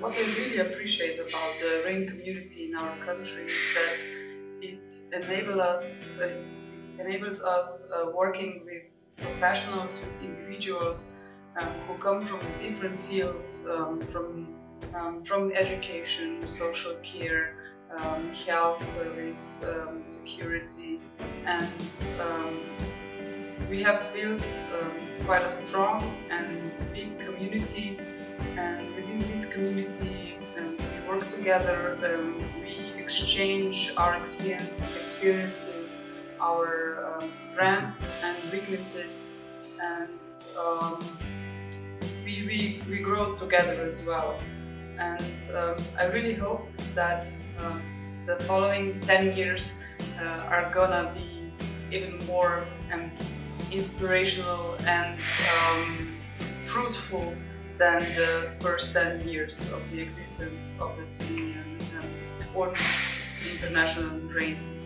what I really appreciate about the RAIN community in our country is that it enables us, uh, it enables us uh, working with professionals, with individuals um, who come from different fields, um, from um, from education, social care, um, health service, um, security, and um, we have built quite a strong and big community. And within this community, we work together. we exchange our experience, experiences, our strengths and weaknesses, and we, we, we grow together as well. And um, I really hope that um, the following 10 years uh, are gonna be even more um, inspirational and um, fruitful than the first 10 years of the existence of the union um, or international RAIN.